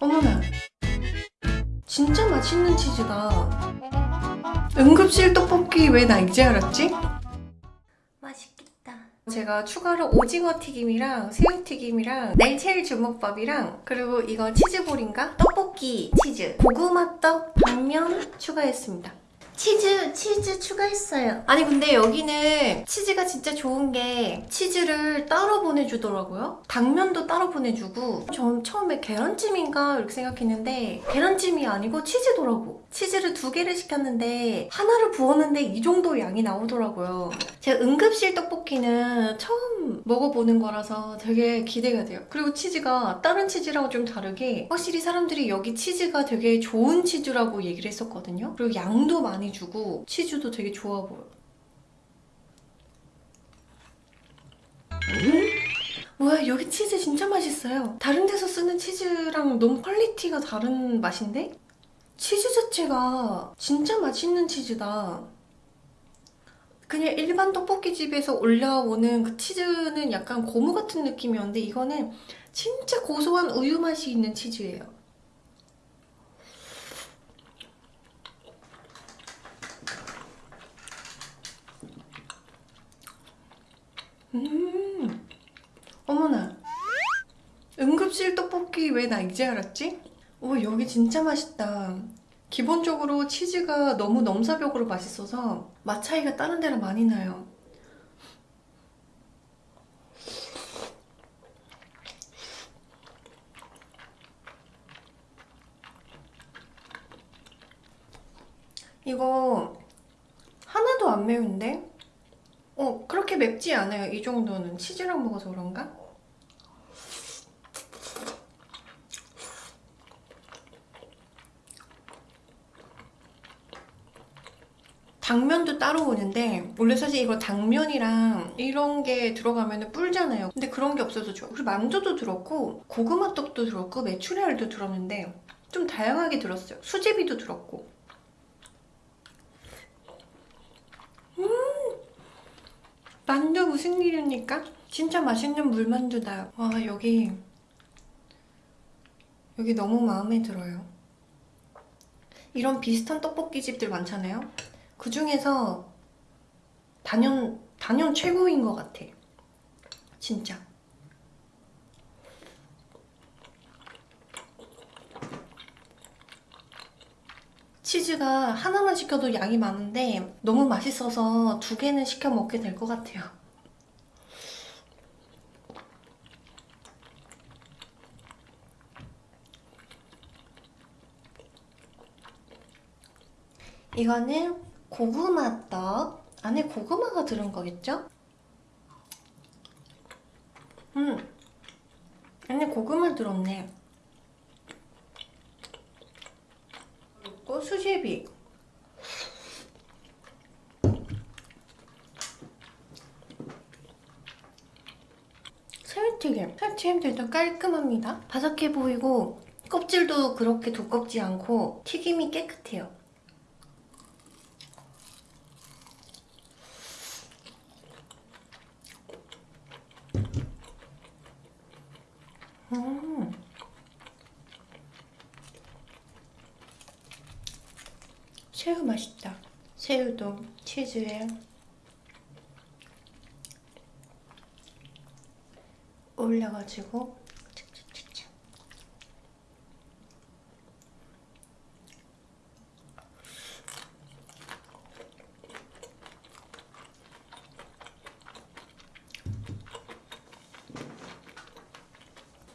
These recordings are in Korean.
어머나 진짜 맛있는 치즈다 응급실 떡볶이 왜 나 이제 알았지? 맛있겠다 제가 추가로 오징어 튀김이랑 새우 튀김이랑 날치알 주먹밥이랑 그리고 이거 치즈볼인가? 떡볶이 치즈 고구마 떡 당면 추가했습니다 치즈 치즈 추가했어요. 아니 근데 여기는 치즈가 진짜 좋은 게 치즈를 따로 보내주더라고요. 당면도 따로 보내주고 전 처음에 계란찜인가 이렇게 생각했는데 계란찜이 아니고 치즈더라고. 치즈를 두 개를 시켰는데 하나를 부었는데 이 정도 양이 나오더라고요. 제가 응급실 떡볶이는 처음 먹어보는 거라서 되게 기대가 돼요. 그리고 치즈가 다른 치즈랑 좀 다르게 확실히 사람들이 여기 치즈가 되게 좋은 치즈라고 얘기를 했었거든요. 그리고 양도 많이 주고 치즈도 되게 좋아 보여 음? 뭐야 여기 치즈 진짜 맛있어요 다른 데서 쓰는 치즈랑 너무 quality가 다른 맛인데? 치즈 자체가 진짜 맛있는 치즈다 그냥 일반 떡볶이집에서 올라오는 그 치즈는 약간 고무 같은 느낌이었는데 이거는 진짜 고소한 우유 맛이 있는 치즈예요 음 어머나 응급실 떡볶이 왜 나 이제 알았지? 오 여기 진짜 맛있다 기본적으로 치즈가 너무 넘사벽으로 맛있어서 맛 차이가 다른 데랑 많이 나요 이거 하나도 안 매운데? 어 그렇게 맵지 않아요 이 정도는 치즈랑 먹어서 그런가? 당면도 따로 오는데 원래 사실 이거 당면이랑 이런 게 들어가면 뿔잖아요. 근데 그런 게 없어서 좋아. 그리고 만두도 들었고 고구마 떡도 들었고 메추리알도 들었는데 좀 다양하게 들었어요. 수제비도 들었고. 음! 만두 무슨 일입니까? 진짜 맛있는 물만두다 와 여기 여기 너무 마음에 들어요. 이런 비슷한 떡볶이집들 많잖아요 그 중에서 단연, 단연 최고인 것 같아. 진짜. 치즈가 하나만 시켜도 양이 많은데 너무 맛있어서 두 개는 시켜 먹게 될 것 같아요. 이거는 고구마 떡? 안에 고구마가 들은 거겠죠? 음 안에 고구마 들었네. 그리고 수제비. 새우튀김. 새우튀김들도 깔끔합니다. 바삭해 보이고 껍질도 그렇게 두껍지 않고 튀김이 깨끗해요 음. 새우 맛있다. 새우도 치즈에 올려가지고.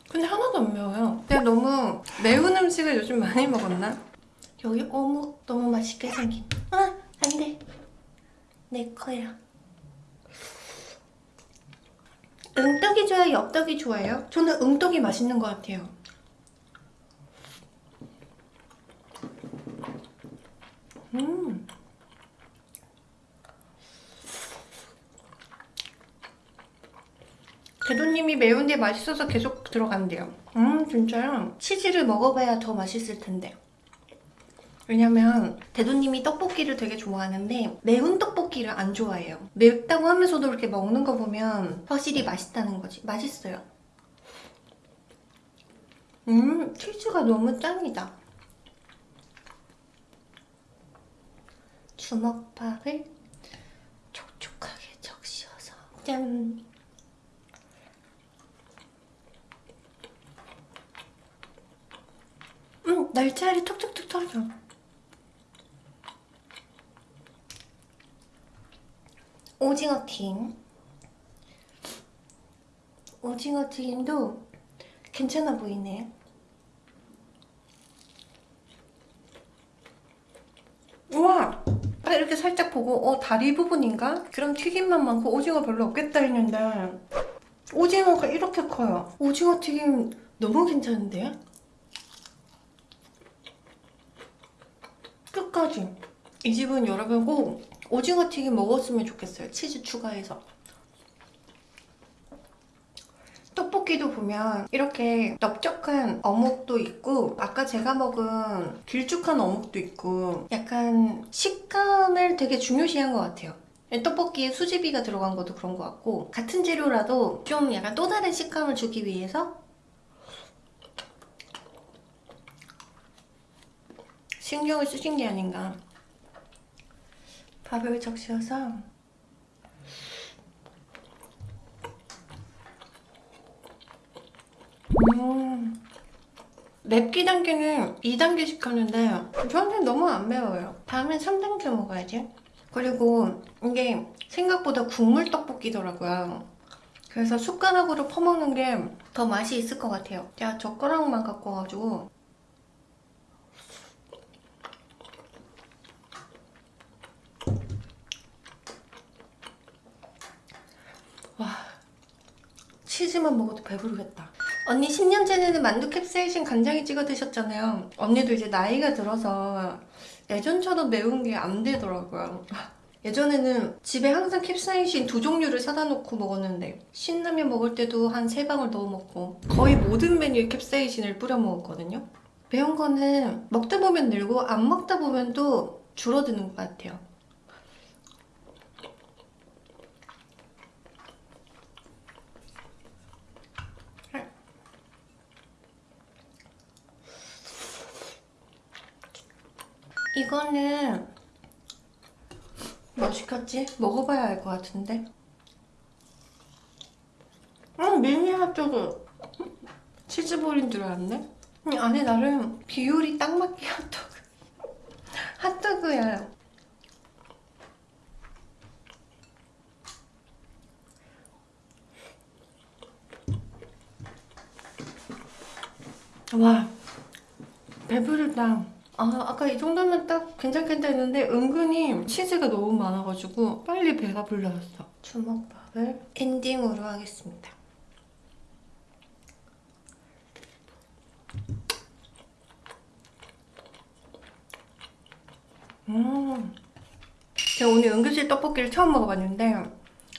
근데 하나도 안 매워요. 내가 너무 매운 음식을 요즘 많이 먹었나? 여기 어묵 너무 맛있게 생김. 아, 안 돼. 내 거야. 응떡이 좋아요? 엽떡이 좋아요? 저는 응떡이 맛있는 것 같아요. 음. 대도님이 매운데 맛있어서 계속 들어간대요. 음 진짜요? 치즈를 먹어봐야 더 맛있을 텐데. 왜냐면 대도님이 떡볶이를 되게 좋아하는데 매운 떡볶이를 안 좋아해요. 맵다고 하면서도 이렇게 먹는 거 보면 확실히 맛있다는 거지. 맛있어요. 음 치즈가 너무 짱이다 주먹밥을 촉촉하게 적셔서 짠 음, 날짜리 톡톡톡 터져 오징어 튀김. 오징어 튀김도 괜찮아 보이네. 우와! 딱 이렇게 살짝 보고 어 다리 부분인가? 그럼 튀김만 많고 오징어 별로 없겠다 했는데 오징어가 이렇게 커요. 오징어 튀김 너무 괜찮은데요? 끝까지. 이 집은 여러분 꼭 오징어 튀김 먹었으면 좋겠어요. 치즈 추가해서. 떡볶이도 보면 이렇게 넓적한 어묵도 있고 아까 제가 먹은 길쭉한 어묵도 있고 약간 식감을 되게 중요시한 것 같아요. 떡볶이에 수제비가 들어간 것도 그런 것 같고 같은 재료라도 좀 약간 또 다른 식감을 주기 위해서 신경을 쓰신 게 아닌가 밥을 적셔서 음 맵기 단계는 2단계씩 하는데 저한테 너무 안 매워요. 다음엔 3단계 먹어야지. 그리고 이게 생각보다 국물 떡볶이더라고요. 그래서 숟가락으로 퍼먹는 게 더 맛이 있을 것 같아요. 제가 젓가락만 갖고 와가지고 치즈만 먹어도 배부르겠다. 언니 10년 전에는 만두 캡사이신 간장에 찍어 드셨잖아요. 언니도 이제 나이가 들어서 예전처럼 매운 게 안 되더라고요. 예전에는 집에 항상 캡사이신 두 종류를 사다 놓고 먹었는데 신라면 먹을 때도 한 세 방울 넣어 먹고 거의 모든 메뉴에 캡사이신을 뿌려 먹었거든요. 매운 거는 먹다 보면 늘고 안 먹다 보면 또 줄어드는 것 같아요 이거는 뭐 시켰지? 먹어봐야 알 것 같은데. 음 미니 핫도그 치즈볼인 줄 알았네. 음, 안에 나름 비율이 딱 맞게 핫도그. 핫도그야. 와 배부르다 아, 아까 이 정도면 딱 괜찮겠다 했는데 은근히 치즈가 너무 많아가지고 빨리 배가 불러왔어. 주먹밥을 엔딩으로 하겠습니다. 음. 제가 오늘 응급실 떡볶이를 처음 먹어봤는데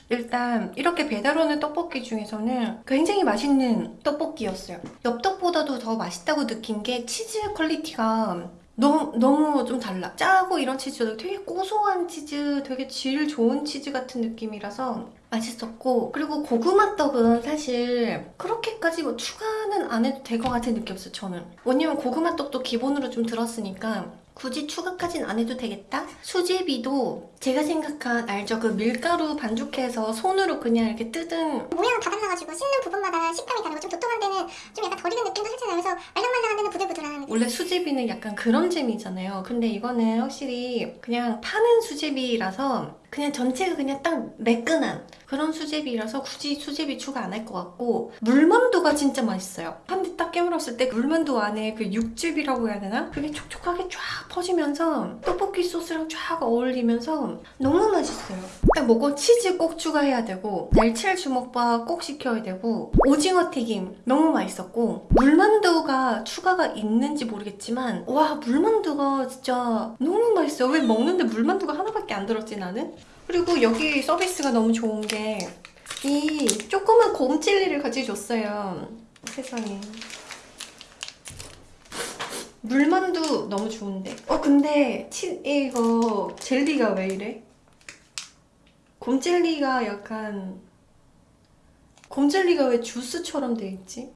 일단 이렇게 배달 오는 떡볶이 중에서는 굉장히 맛있는 떡볶이였어요. 엽떡보다도 더 맛있다고 느낀 게 치즈 quality가 너무 너무 좀 달라. 짜고 이런 치즈도 되게 고소한 치즈 되게 질 좋은 치즈 같은 느낌이라서 맛있었고 그리고 고구마 떡은 사실 그렇게까지 뭐 추가는 안 해도 될 것 같은 느낌이었어요 저는. 왜냐면 고구마 떡도 기본으로 좀 들었으니까 굳이 추가까진 안 해도 되겠다? 수제비도 제가 생각한 알죠? 그 밀가루 반죽해서 손으로 그냥 이렇게 뜯은 모양은 다 달라가지고 씹는 부분마다 식감이 다르고 좀 도톰한 데는 좀 약간 덜 익은 느낌도 살짝 나면서 말랑말랑한 데는 부들부들한 느낌 원래 수제비는 약간 그런 재미잖아요 근데 이거는 확실히 그냥 파는 수제비라서 그냥 전체가 그냥 딱 매끈한 그런 수제비라서 굳이 수제비 추가 안 할 것 같고 물만두가 진짜 맛있어요 한대딱 깨물었을 때 물만두 안에 그 육즙이라고 해야 되나? 그게 촉촉하게 쫙 퍼지면서 떡볶이 소스랑 쫙 어울리면서 너무 맛있어요 딱 먹고 치즈 꼭 추가해야 되고 날치알 주먹밥 꼭 시켜야 되고 오징어 튀김 너무 맛있었고 물만두가 추가가 있는지 모르겠지만 와 물만두가 진짜 너무 맛있어요 왜 먹는데 물만두가 하나밖에 안 들었지 나는? 그리고 여기 서비스가 너무 좋은 게 이 조그만 곰찔리를 같이 줬어요 세상에 물만두 너무 좋은데 어 근데 치, 이거 젤리가 왜 이래? 곰젤리가 약간 곰젤리가 왜 주스처럼 돼 있지?